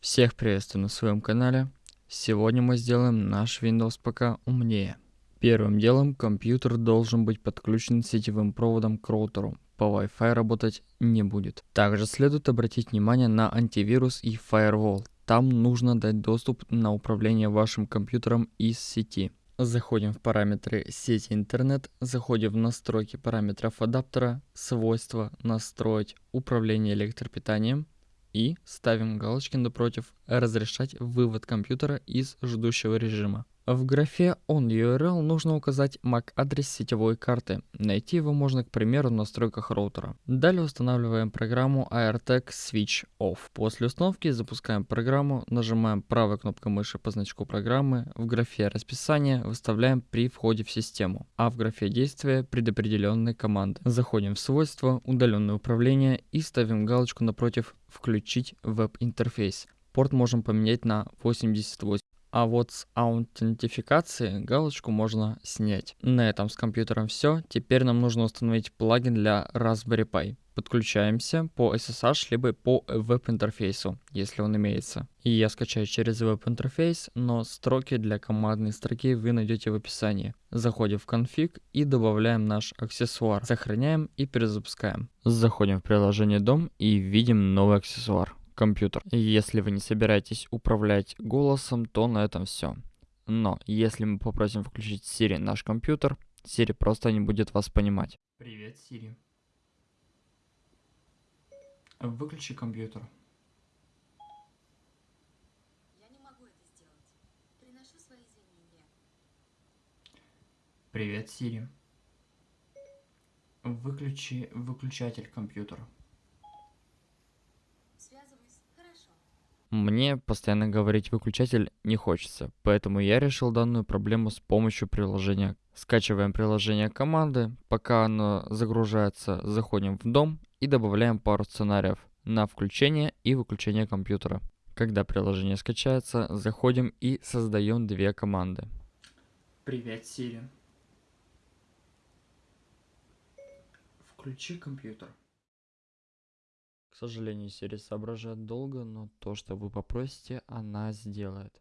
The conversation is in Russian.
Всех приветствую на своем канале. Сегодня мы сделаем наш Windows ПК умнее. Первым делом компьютер должен быть подключен сетевым проводом к роутеру. По Wi-Fi работать не будет. Также следует обратить внимание на антивирус и Firewall. Там нужно дать доступ на управление вашим компьютером из сети. Заходим в параметры сети интернет, заходим в настройки параметров адаптера, свойства, настроить управление электропитанием и ставим галочки напротив «Разрешать вывод компьютера из ждущего режима». В графе On URL нужно указать MAC-адрес сетевой карты. Найти его можно, к примеру, в настройках роутера. Далее устанавливаем программу AirTag Switch Off. После установки запускаем программу, нажимаем правой кнопкой мыши по значку программы, в графе расписание выставляем при входе в систему, а в графе действия предопределенные команды. Заходим в свойства, удаленное управление и ставим галочку напротив «Включить веб-интерфейс». Порт можем поменять на 88. А вот с аутентификацией галочку можно снять. На этом с компьютером все. Теперь нам нужно установить плагин для Raspberry Pi. Подключаемся по SSH либо по веб-интерфейсу, если он имеется. И я скачаю через веб-интерфейс, но строки для командной строки вы найдете в описании. Заходим в конфиг и добавляем наш аксессуар. Сохраняем и перезапускаем. Заходим в приложение Дом и видим новый аксессуар компьютер. Если вы не собираетесь управлять голосом, то на этом все. Но если мы попросим включить Siri наш компьютер, Siri просто не будет вас понимать. Привет, Siri. Выключи компьютер. Я не могу это сделать. Приношу свои извинения. Привет, Siri. Выключи выключатель компьютера. Мне постоянно говорить выключатель не хочется, поэтому я решил данную проблему с помощью приложения. Скачиваем приложение команды, пока оно загружается, заходим в дом и добавляем пару сценариев на включение и выключение компьютера. Когда приложение скачается, заходим и создаем две команды. Привет, Siri. Включи компьютер. Сожалению, Siri соображает долго, но то, что вы попросите, она сделает.